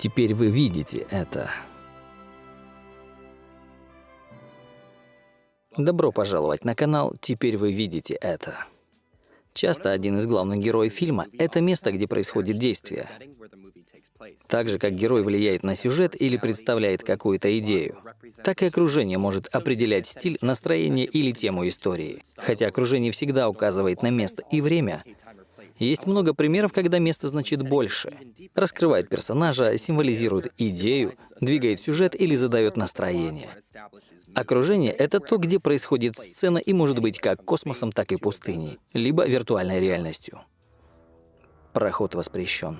Теперь вы видите это. Добро пожаловать на канал «Теперь вы видите это». Часто один из главных героев фильма — это место, где происходит действие. Так же, как герой влияет на сюжет или представляет какую-то идею, так и окружение может определять стиль, настроение или тему истории. Хотя окружение всегда указывает на место и время, есть много примеров, когда место значит больше. Раскрывает персонажа, символизирует идею, двигает сюжет или задает настроение. Окружение — это то, где происходит сцена и может быть как космосом, так и пустыней, либо виртуальной реальностью. Проход воспрещен.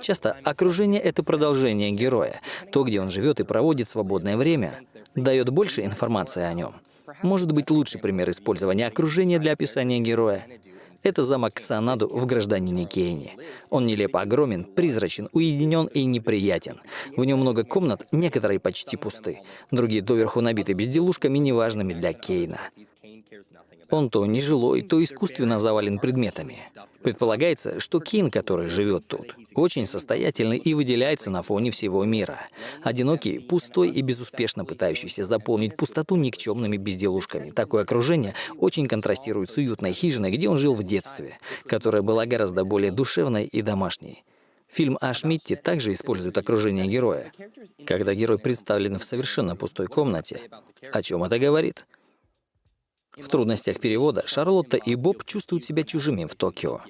Часто окружение — это продолжение героя. То, где он живет и проводит свободное время, дает больше информации о нем. Может быть, лучший пример использования окружения для описания героя — это замок Ксанаду в «Гражданине Кейне». Он нелепо огромен, призрачен, уединен и неприятен. В нем много комнат, некоторые почти пусты, другие доверху набиты безделушками, неважными для Кейна. Он то нежилой, то искусственно завален предметами. Предполагается, что Кин, который живет тут, очень состоятельный и выделяется на фоне всего мира. Одинокий, пустой и безуспешно пытающийся заполнить пустоту никчемными безделушками. Такое окружение очень контрастирует с уютной хижиной, где он жил в детстве, которая была гораздо более душевной и домашней. Фильм о Шмидте также использует окружение героя. Когда герой представлен в совершенно пустой комнате, о чем это говорит? В трудностях перевода Шарлотта и Боб чувствуют себя чужими в Токио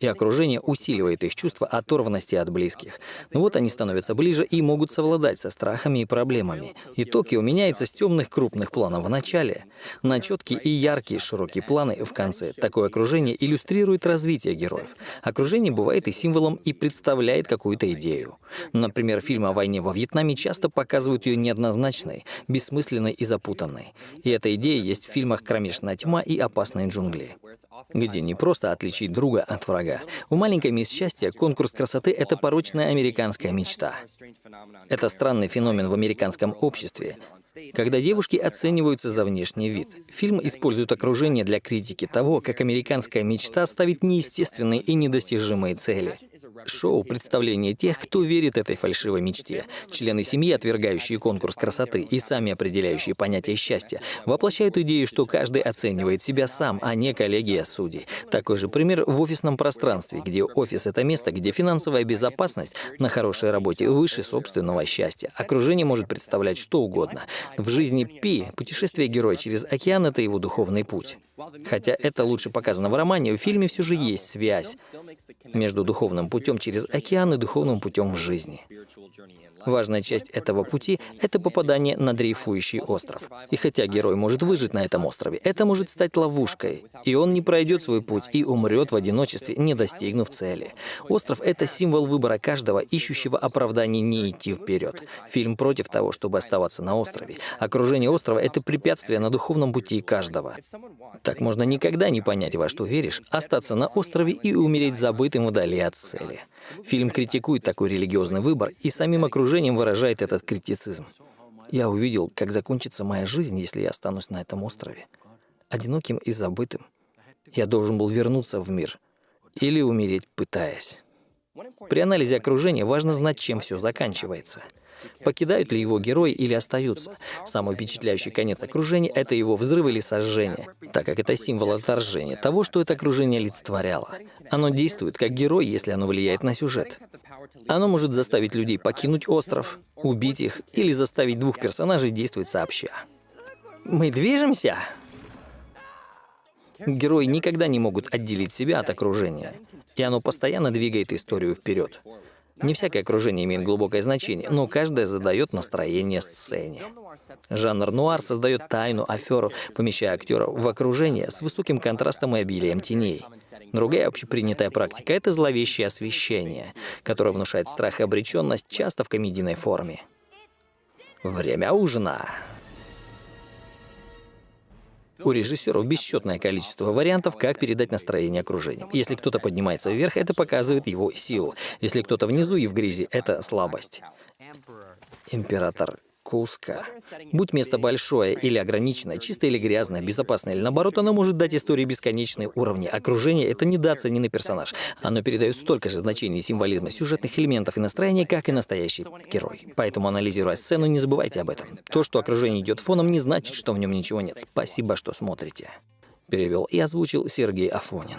и окружение усиливает их чувство оторванности от близких. Но вот они становятся ближе и могут совладать со страхами и проблемами. И Токио меняется с темных крупных планов в начале на четкие и яркие широкие планы в конце. Такое окружение иллюстрирует развитие героев. Окружение бывает и символом, и представляет какую-то идею. Например, фильмы о войне во Вьетнаме часто показывают ее неоднозначной, бессмысленной и запутанной. И эта идея есть в фильмах «Кромешная тьма» и «Опасные джунгли», где не просто отличить друга от врага. У маленькой мисс счастья конкурс красоты — это порочная американская мечта. Это странный феномен в американском обществе, когда девушки оцениваются за внешний вид. Фильм использует окружение для критики того, как американская мечта ставит неестественные и недостижимые цели. Шоу — представление тех, кто верит этой фальшивой мечте. Члены семьи, отвергающие конкурс красоты и сами определяющие понятие счастья, воплощают идею, что каждый оценивает себя сам, а не коллегия судей. Такой же пример в офисном пространстве, где офис — это место, где финансовая безопасность на хорошей работе выше собственного счастья. Окружение может представлять что угодно. В жизни Пи путешествие героя через океан — это его духовный путь. Хотя это лучше показано в романе, в фильме все же есть связь между духовным путем через океан и духовным путем в жизни. Важная часть этого пути — это попадание на дрейфующий остров. И хотя герой может выжить на этом острове, это может стать ловушкой, и он не пройдет свой путь и умрет в одиночестве, не достигнув цели. Остров — это символ выбора каждого, ищущего оправданий не идти вперед. Фильм против того, чтобы оставаться на острове. Окружение острова — это препятствие на духовном пути каждого. Так можно никогда не понять, во что веришь, остаться на острове и умереть забытым вдали от цели. Фильм критикует такой религиозный выбор и самим окружением выражает этот критицизм. Я увидел, как закончится моя жизнь, если я останусь на этом острове. Одиноким и забытым. Я должен был вернуться в мир. Или умереть, пытаясь. При анализе окружения важно знать, чем все заканчивается — Покидают ли его герои или остаются? Самый впечатляющий конец окружения — это его взрыв или сожжение, так как это символ отторжения, того, что это окружение олицетворяло. Оно действует как герой, если оно влияет на сюжет. Оно может заставить людей покинуть остров, убить их или заставить двух персонажей действовать сообща. Мы движемся? Герои никогда не могут отделить себя от окружения, и оно постоянно двигает историю вперед. Не всякое окружение имеет глубокое значение, но каждое задает настроение сцене. Жанр нуар создает тайну, аферу, помещая актеров в окружение с высоким контрастом и обилием теней. Другая общепринятая практика — это зловещее освещение, которое внушает страх и обреченность часто в комедийной форме. Время ужина. У режиссеров бесчетное количество вариантов, как передать настроение окружения. Если кто-то поднимается вверх, это показывает его силу. Если кто-то внизу и в грязи, это слабость. Император куска. Будь место большое или ограниченное, чистое или грязное, безопасное или наоборот, оно может дать истории бесконечные уровни. Окружение — это недооцененный персонаж. Оно передает столько же значений, символизма, сюжетных элементов и настроения, как и настоящий герой. Поэтому, анализируя сцену, не забывайте об этом. То, что окружение идет фоном, не значит, что в нем ничего нет. Спасибо, что смотрите. Перевел и озвучил Сергей Афонин.